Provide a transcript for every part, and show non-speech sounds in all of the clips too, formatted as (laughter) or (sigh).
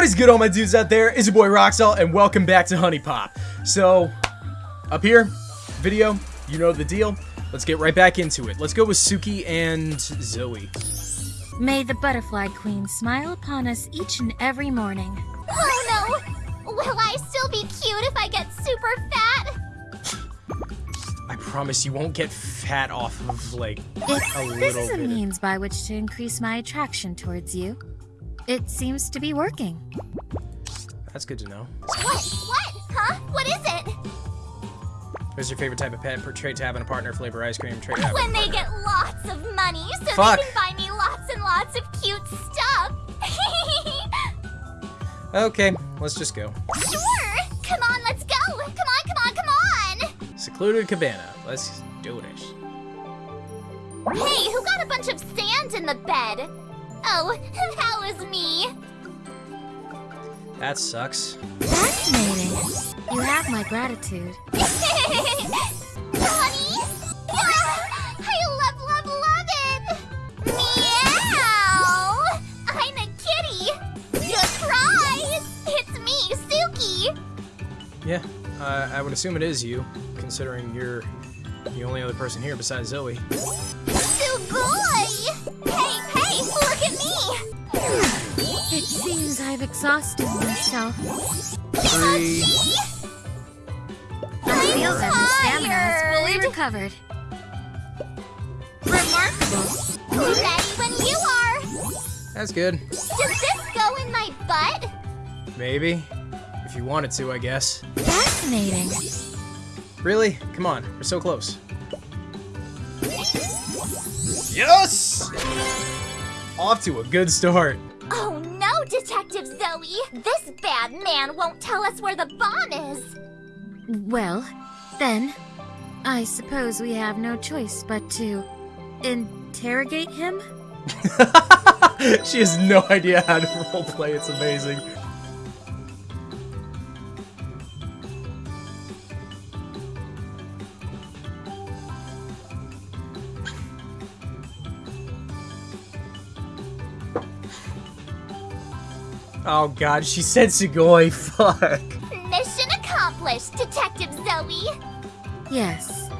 What is good, all my dudes out there? It's your boy Roxalt, and welcome back to HuniePop. So, up here, video, you know the deal. Let's get right back into it. Let's go with Suki and Zoey. May the Butterfly Queen smile upon us each and every morning. Oh no! Will I still be cute if I get super fat? I promise you won't get fat off of, like, If a this is a bit. means by which to increase my attraction towards you, it seems to be working. That's good to know. What? What? Huh? What is it? What's your favorite type of pet? Per trait to have a partner, flavor ice cream, trait to have in a When they partner. get lots of money so Fuck. they can buy me lots and lots of cute stuff. (laughs) Okay, let's just go. sure! Come on, let's go! Come on, come on, come on! Secluded cabana. Let's do this. Hey, who got a bunch of sand in the bed? Oh, (laughs) that was me. That sucks. Fascinating. You have my gratitude. (laughs) Honey? (laughs) I love, love, love it! Meow! I'm a kitty! Surprise! It's me, Suki! Yeah, uh, I would assume it is you, considering you're the only other person here besides Zoey. Exhausted myself. Three. I feel that my stamina is fully recovered. Remarkable. Ready when you are! That's good. Does this go in my butt? Maybe. If you wanted to, I guess. Fascinating. Really? Come on, we're so close. Yes! Off to a good start. Oh no, Detective Zoey! This bad man won't tell us where the bomb is! Well, then, I suppose we have no choice but to interrogate him? (laughs) she has no idea how to (laughs) roleplay, it's amazing. Oh god, she said Sugoi, (laughs) fuck. Mission accomplished, Detective Zoey! Yes.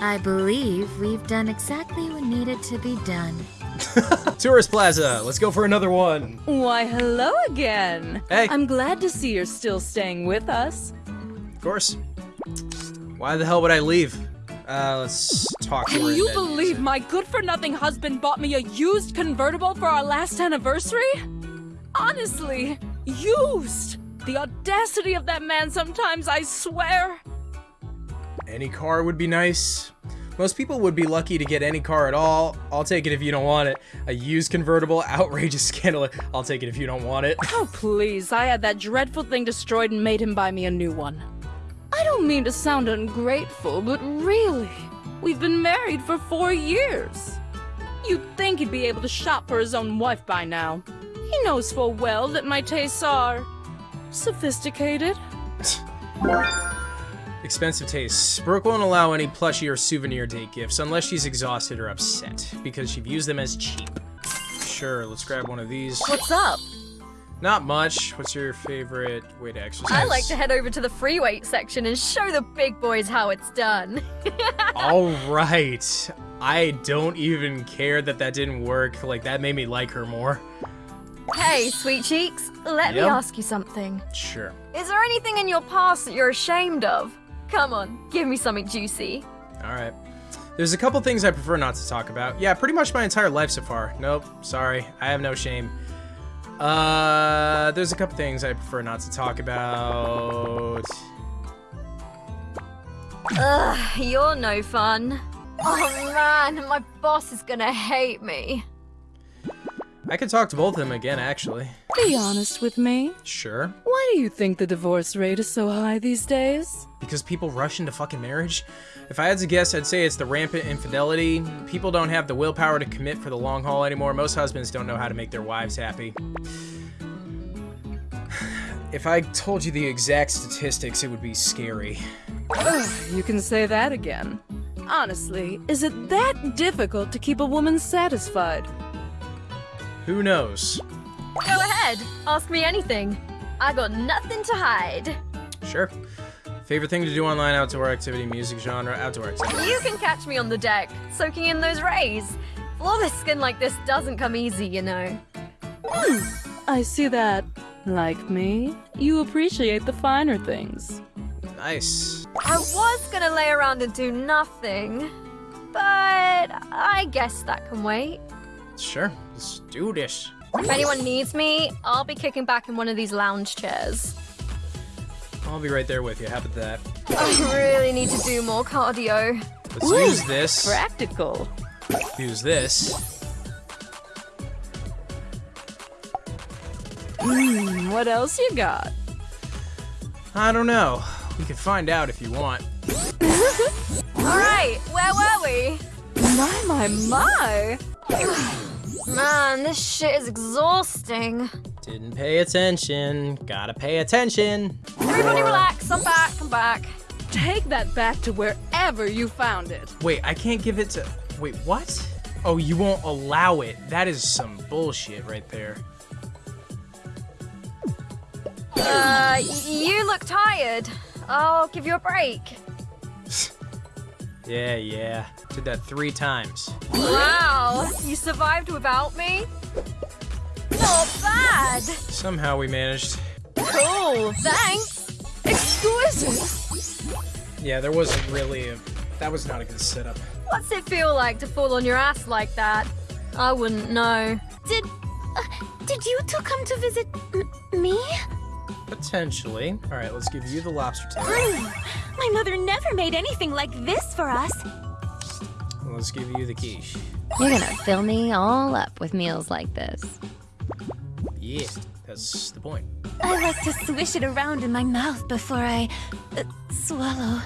I believe we've done exactly what needed to be done. (laughs) Tourist Plaza, let's go for another one. Why, hello again. Hey. I'm glad to see you're still staying with us. Of course. Why the hell would I leave? Uh, let's talk to Can you believe my good for nothing husband bought me a used convertible for our last anniversary? Honestly, used! The audacity of that man sometimes, I swear. Any car would be nice. Most people would be lucky to get any car at all. I'll take it if you don't want it. A used convertible, (laughs) outrageous scandal. I'll take it if you don't want it. Oh, please, I had that dreadful thing destroyed and made him buy me a new one. I don't mean to sound ungrateful, but really, we've been married for four years. You'd think he'd be able to shop for his own wife by now. He knows full well that my tastes are sophisticated. (laughs) Expensive tastes. Brooke won't allow any plushie or souvenir date gifts unless she's exhausted or upset because she views them as cheap. Sure, let's grab one of these. What's up? Not much. What's your favorite way to exercise? I like to head over to the free weight section and show the big boys how it's done. (laughs) All right. I don't even care that that didn't work. Like, that made me like her more. Hey, sweet cheeks, let Yep. me ask you something. Sure. Is there anything in your past that you're ashamed of? Come on, give me something juicy. All right. There's a couple things I prefer not to talk about. Yeah, pretty much my entire life so far. Nope, sorry. I have no shame. Uh, there's a couple things I prefer not to talk about. Ugh, you're no fun. Oh man, my boss is gonna hate me. I could talk to both of them again, actually. Be honest with me. Sure. Why do you think the divorce rate is so high these days? Because people rush into fucking marriage? If I had to guess, I'd say it's the rampant infidelity. People don't have the willpower to commit for the long haul anymore. Most husbands don't know how to make their wives happy. (sighs) If I told you the exact statistics, it would be scary. You can say that again. Honestly, is it that difficult to keep a woman satisfied? Who knows? Go ahead. ahead. Ask me anything. I got nothing to hide. Sure. Favorite thing to do online, outdoor activity, music genre, outdoor activity. You can catch me on the deck, soaking in those rays. Flawless skin like this doesn't come easy, you know. Hmm, I see that, like me, you appreciate the finer things. Nice. I was gonna lay around and do nothing, but I guess that can wait. Sure. Let's do this. If anyone needs me, I'll be kicking back in one of these lounge chairs. I'll be right there with you. How about that? I really need to do more cardio. Let's use this. Practical. Use this. Hmm, what else you got? I don't know. We can find out if you want. (laughs) Alright, where were we? My, my, my! (sighs) (sighs) (sighs) Man, this shit is exhausting. Didn't pay attention. Gotta pay attention. Everybody Or- relax, I'm back, I'm back. Take that back to wherever you found it. Wait, I can't give it to. Wait, what? Oh, you won't allow it. That is some bullshit right there. Uh, you look tired. I'll give you a break. (laughs) Yeah, yeah. Did that three times. Wow, you survived without me? Not bad. Somehow we managed. Cool, thanks. Exquisite! Yeah, there wasn't really a. That was not a good setup. What's it feel like to fall on your ass like that? I wouldn't know. Did. Uh, did you two come to visit m- me? Potentially. All right, let's give you the lobster tail. My mother never made anything like this for us. Let's give you the quiche. You're gonna fill me all up with meals like this. Yeah, that's the point. I like to swish it around in my mouth before I uh, swallow.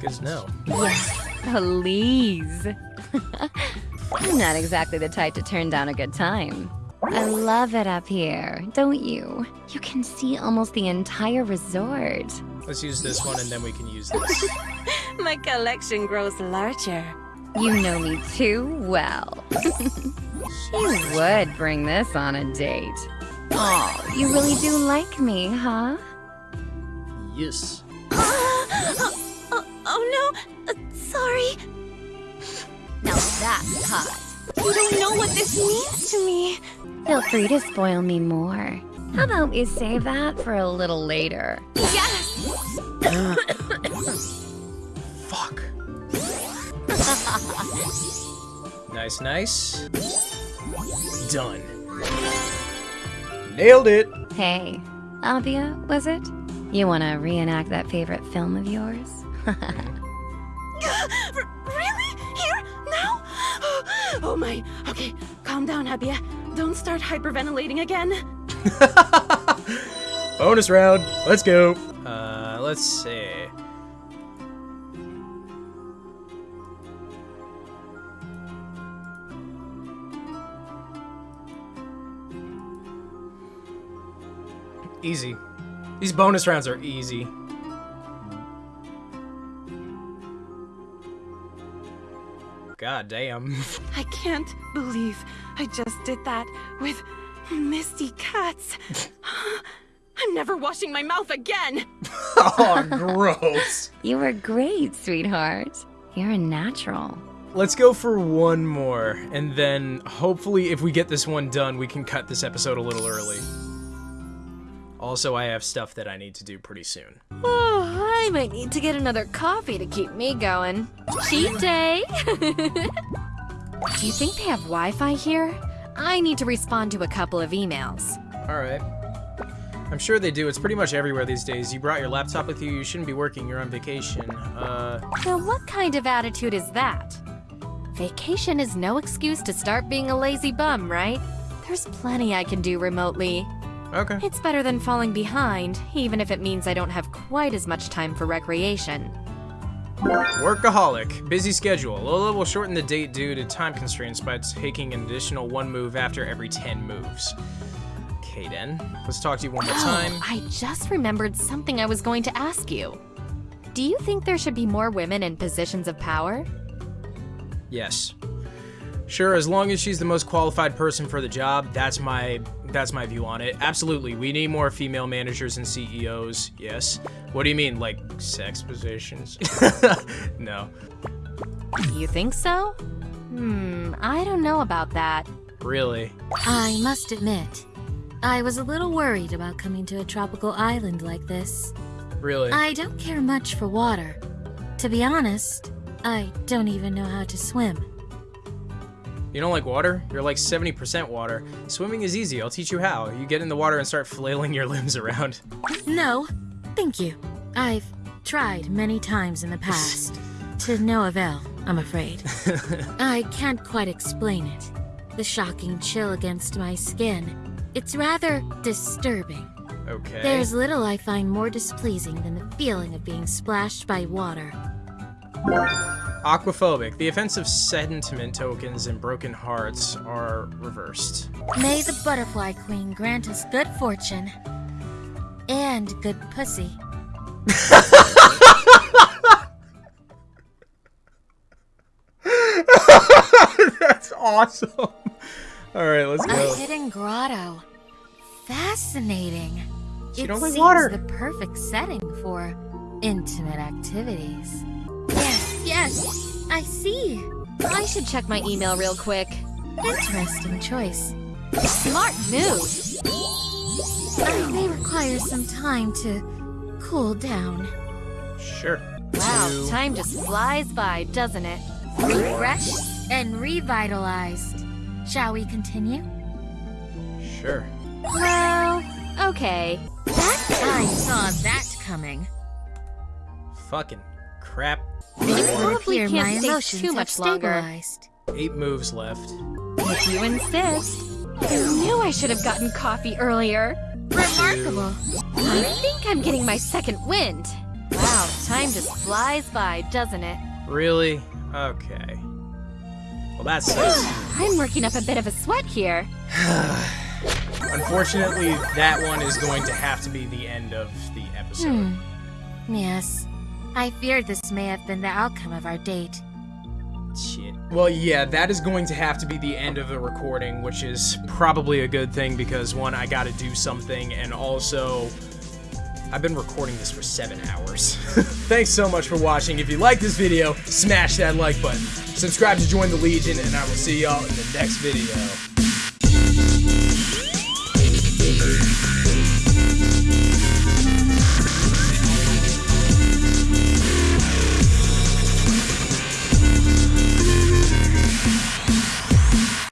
Good to know. Yes, please. (laughs) I'm not exactly the type to turn down a good time. I love it up here, don't you? You can see almost the entire resort. Let's use this one and then we can use this. (laughs) My collection grows larger. You know me too well. (laughs) you would bring this on a date. Oh, you really do like me, huh? yes. oh, (gasps) oh no! Uh, sorry. Now that's hot. You don't know what this means to me. Feel free to spoil me more. How about we save that for a little later? Yes! (coughs) Fuck. (laughs) nice, nice. Done. Nailed it. Hey, Abia, was it? You wanna reenact that favorite film of yours? (laughs) (laughs) Oh my. Okay, calm down, Abia. Don't start hyperventilating again. (laughs) Bonus round. Let's go. Uh, let's see. Easy. These bonus rounds are easy. God damn. (laughs) I can't believe I just did that with Misty Cats. (laughs) I'm never washing my mouth again. (laughs) oh, gross. You were great, sweetheart. You're a natural. Let's go for one more, and then hopefully, if we get this one done, we can cut this episode a little early. Also, I have stuff that I need to do pretty soon. Oh, I might need to get another coffee to keep me going. Cheat day! (laughs) Do you think they have Wi Fi here? I need to respond to a couple of emails. Alright. I'm sure they do. It's pretty much everywhere these days. You brought your laptop with you. You shouldn't be working. You're on vacation. Uh, Now, what kind of attitude is that? Vacation is no excuse to start being a lazy bum, right? There's plenty I can do remotely. Okay. It's better than falling behind, even if it means I don't have quite as much time for recreation. Workaholic. Busy schedule. Lola will shorten the date due to time constraints by taking an additional one move after every 10 moves. Okay, then. Let's talk to you one more oh, time. Oh, I just remembered something I was going to ask you. Do you think there should be more women in positions of power? Yes. Sure, as long as she's the most qualified person for the job, that's my that's my view on it. Absolutely, we need more female managers and CEOs. Yes. What do you mean, like sex positions? (laughs) no. You think so? Hmm, I don't know about that. Really? I must admit, I was a little worried about coming to a tropical island like this. Really? I don't care much for water. To be honest, I don't even know how to swim. You don't like water? You're like 70% water. Swimming is easy. I'll teach you how. You get in the water and start flailing your (laughs) limbs around. No, thank you. I've tried many times in the past. to no avail, I'm afraid. (laughs) I can't quite explain it. The shocking chill against my skin. It's rather disturbing. Okay. There's little I find more displeasing than the feeling of being splashed by water. Aquaphobic. The offensive sentiment tokens and broken hearts are reversed. May the Butterfly Queen grant us good fortune. And good pussy. (laughs) That's awesome. All right, let's go. A hidden grotto. Fascinating. You it don't like seems water. the perfect setting for intimate activities. Yes, I see. I should check my email real quick. Interesting choice. Smart move. I may require some time to cool down. Sure. Wow, Two. time just flies by, doesn't it? Refreshed and revitalized. Shall we continue? Sure. Well, okay. I saw that coming. Fucking crap. It would probably can't my stay emotions too much longer. Eight moves left. If you insist. I knew I should have gotten coffee earlier. Remarkable. I think I'm getting my second wind. Wow, time just flies by, doesn't it? Really? Okay. Well, that sucks. (sighs) I'm working up a bit of a sweat here. (sighs) Unfortunately, that one is going to have to be the end of the episode. Hmm. Yes. I feared this may have been the outcome of our date. Shit. Well, yeah, that is going to have to be the end of the recording, which is probably a good thing because one, I gotta do something, and also, I've been recording this for seven hours. (laughs) Thanks so much for watching. If you like this video, smash that like button. Subscribe to join the Legion, and I will see y'all in the next video.